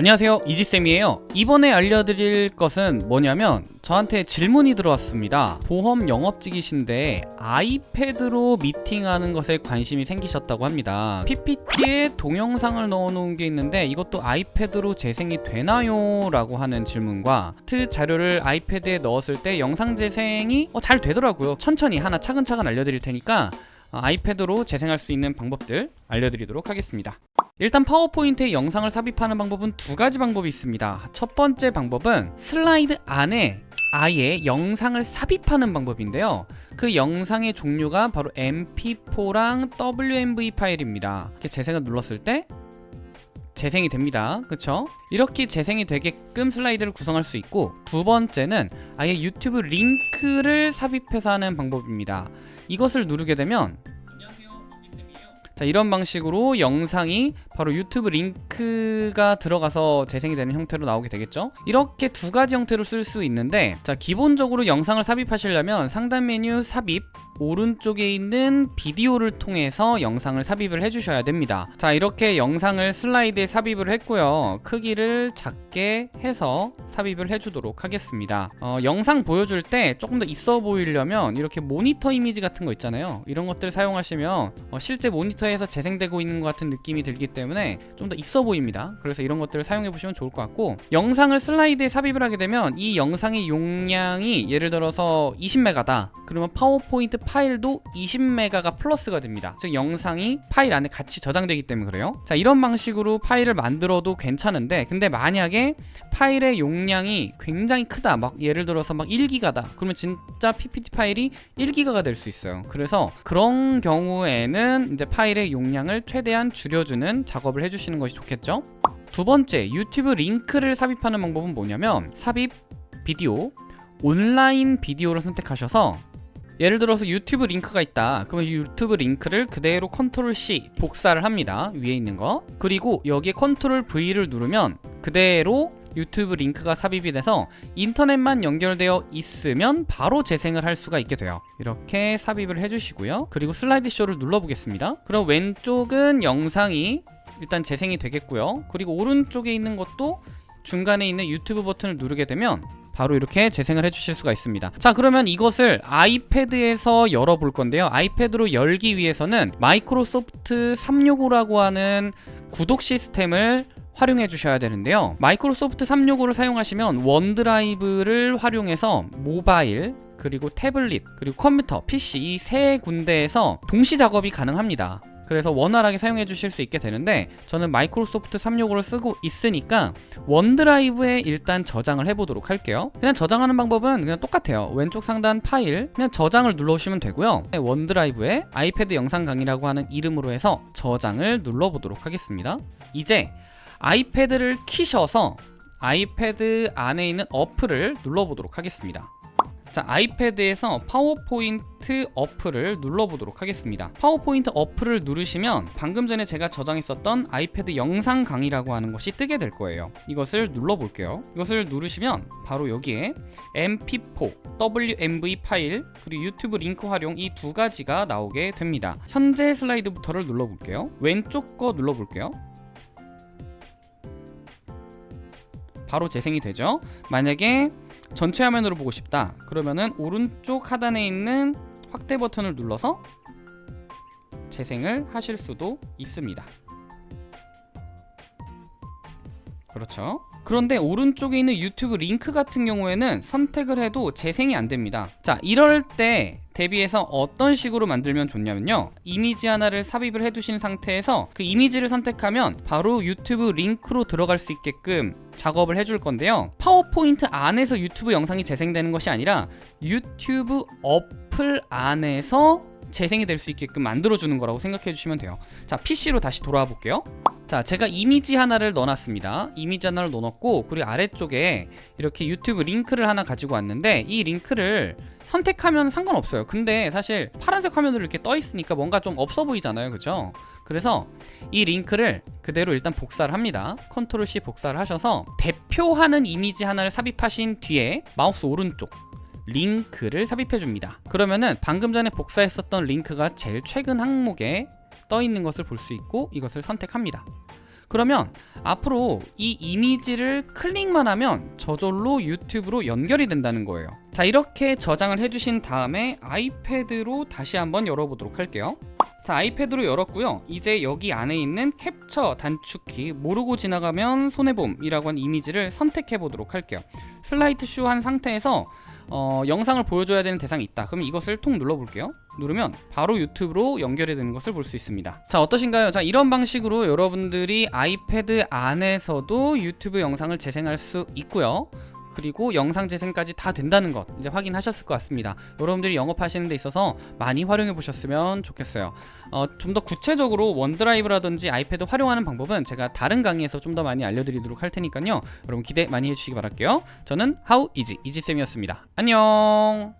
안녕하세요. 이지쌤이에요. 이번에 알려드릴 것은 뭐냐면 저한테 질문이 들어왔습니다. 보험 영업직이신데 아이패드로 미팅하는 것에 관심이 생기셨다고 합니다. PPT에 동영상을 넣어놓은 게 있는데 이것도 아이패드로 재생이 되나요? 라고 하는 질문과 트 자료를 아이패드에 넣었을 때 영상 재생이 어, 잘 되더라고요. 천천히 하나 차근차근 알려드릴 테니까 어, 아이패드로 재생할 수 있는 방법들 알려드리도록 하겠습니다 일단 파워포인트에 영상을 삽입하는 방법은 두 가지 방법이 있습니다. 첫 번째 방법은 슬라이드 안에 아예 영상을 삽입하는 방법인데요. 그 영상의 종류가 바로 mp4랑 wmv 파일입니다. 이렇게 재생을 눌렀을 때 재생이 됩니다. 그쵸? 이렇게 재생이 되게끔 슬라이드를 구성할 수 있고 두 번째는 아예 유튜브 링크를 삽입해서 하는 방법입니다. 이것을 누르게 되면 자 이런 방식으로 영상이 바로 유튜브 링크가 들어가서 재생이 되는 형태로 나오게 되겠죠? 이렇게 두 가지 형태로 쓸 수 있는데 자 기본적으로 영상을 삽입하시려면 상단 메뉴 삽입 오른쪽에 있는 비디오를 통해서 영상을 삽입을 해주셔야 됩니다. 자 이렇게 영상을 슬라이드에 삽입을 했고요. 크기를 작게 해서 삽입을 해주도록 하겠습니다. 어, 영상 보여줄 때 조금 더 있어 보이려면 이렇게 모니터 이미지 같은 거 있잖아요. 이런 것들 사용하시면 어, 실제 모니터에서 재생되고 있는 것 같은 느낌이 들기 때문에 좀 더 있어 보입니다. 그래서 이런 것들을 사용해 보시면 좋을 것 같고 영상을 슬라이드에 삽입을 하게 되면 이 영상의 용량이 예를 들어서 20메가다. 그러면 파워포인트 파일도 20메가가 플러스가 됩니다. 즉 영상이 파일 안에 같이 저장되기 때문에 그래요. 자 이런 방식으로 파일을 만들어도 괜찮은데 근데 만약에 파일의 용량이 굉장히 크다. 막 예를 들어서 막 1기가다. 그러면 진짜 PPT 파일이 1기가가 될 수 있어요. 그래서 그런 경우에는 이제 파일의 용량을 최대한 줄여주는 작업을 해주시는 것이 좋겠죠? 두 번째 유튜브 링크를 삽입하는 방법은 뭐냐면 삽입 비디오 온라인 비디오를 선택하셔서 예를 들어서 유튜브 링크가 있다. 그러면 이 유튜브 링크를 그대로 컨트롤 C 복사를 합니다. 위에 있는 거. 그리고 여기에 컨트롤 V를 누르면 그대로 유튜브 링크가 삽입이 돼서 인터넷만 연결되어 있으면 바로 재생을 할 수가 있게 돼요. 이렇게 삽입을 해주시고요. 그리고 슬라이드 쇼를 눌러보겠습니다. 그럼 왼쪽은 영상이 일단 재생이 되겠고요. 그리고 오른쪽에 있는 것도 중간에 있는 유튜브 버튼을 누르게 되면 바로 이렇게 재생을 해주실 수가 있습니다. 자 그러면 이것을 아이패드에서 열어볼 건데요. 아이패드로 열기 위해서는 마이크로소프트 365라고 하는 구독 시스템을 활용해 주셔야 되는데요. 마이크로소프트 365를 사용하시면 원드라이브를 활용해서 모바일 그리고 태블릿 그리고 컴퓨터 PC 이 세 군데에서 동시 작업이 가능합니다 그래서 원활하게 사용해 주실 수 있게 되는데 저는 마이크로소프트 365를 쓰고 있으니까 원드라이브에 일단 저장을 해보도록 할게요. 그냥 저장하는 방법은 그냥 똑같아요. 왼쪽 상단 파일 그냥 저장을 눌러주시면 되고요. 원드라이브에 아이패드 영상 강의라고 하는 이름으로 해서 저장을 눌러보도록 하겠습니다. 이제 아이패드를 키셔서 아이패드 안에 있는 어플을 눌러보도록 하겠습니다 자 아이패드에서 파워포인트 어플을 눌러보도록 하겠습니다. 파워포인트 어플을 누르시면 방금 전에 제가 저장했었던 아이패드 영상 강의라고 하는 것이 뜨게 될 거예요. 이것을 눌러볼게요. 이것을 누르시면 바로 여기에 mp4, wmv 파일 그리고 유튜브 링크 활용 이 두 가지가 나오게 됩니다. 현재 슬라이드부터를 눌러볼게요. 왼쪽 거 눌러볼게요. 바로 재생이 되죠? 만약에 전체 화면으로 보고 싶다. 그러면은 오른쪽 하단에 있는 확대 버튼을 눌러서 재생을 하실 수도 있습니다. 그렇죠 그런데 오른쪽에 있는 유튜브 링크 같은 경우에는 선택을 해도 재생이 안 됩니다. 자 이럴 때 대비해서 어떤 식으로 만들면 좋냐면요. 이미지 하나를 삽입을 해두신 상태에서 그 이미지를 선택하면 바로 유튜브 링크로 들어갈 수 있게끔 작업을 해줄 건데요. 파워포인트 안에서 유튜브 영상이 재생되는 것이 아니라 유튜브 어플 안에서 재생이 될 수 있게끔 만들어주는 거라고 생각해 주시면 돼요. 자 PC로 다시 돌아와 볼게요 자 제가 이미지 하나를 넣어놨습니다. 이미지 하나를 넣어놨고 그리고 아래쪽에 이렇게 유튜브 링크를 하나 가지고 왔는데 이 링크를 선택하면 상관없어요. 근데 사실 파란색 화면으로 이렇게 떠 있으니까 뭔가 좀 없어 보이잖아요. 그죠? 그래서 이 링크를 그대로 일단 복사를 합니다. 컨트롤 C 복사를 하셔서 대표하는 이미지 하나를 삽입하신 뒤에 마우스 오른쪽 링크를 삽입해 줍니다. 그러면은 방금 전에 복사했었던 링크가 제일 최근 항목에 떠 있는 것을 볼 수 있고 이것을 선택합니다. 그러면 앞으로 이 이미지를 클릭만 하면 저절로 유튜브로 연결이 된다는 거예요. 자 이렇게 저장을 해주신 다음에 아이패드로 다시 한번 열어보도록 할게요. 자 아이패드로 열었고요. 이제 여기 안에 있는 캡처 단축키 모르고 지나가면 손해봄이라고 한 이미지를 선택해 보도록 할게요. 슬라이드 쇼 한 상태에서 어, 영상을 보여줘야 되는 대상이 있다. 그럼 이것을 통 눌러볼게요. 누르면 바로 유튜브로 연결이 되는 것을 볼 수 있습니다. 자 어떠신가요? 자 이런 방식으로 여러분들이 아이패드 안에서도 유튜브 영상을 재생할 수 있고요 그리고 영상 재생까지 다 된다는 것 이제 확인하셨을 것 같습니다. 여러분들이 영업하시는 데 있어서 많이 활용해 보셨으면 좋겠어요. 어, 좀 더 구체적으로 원드라이브라든지 아이패드 활용하는 방법은 제가 다른 강의에서 좀 더 많이 알려드리도록 할 테니까요. 여러분 기대 많이 해주시기 바랄게요. 저는 하우 이지 이지쌤이었습니다. 안녕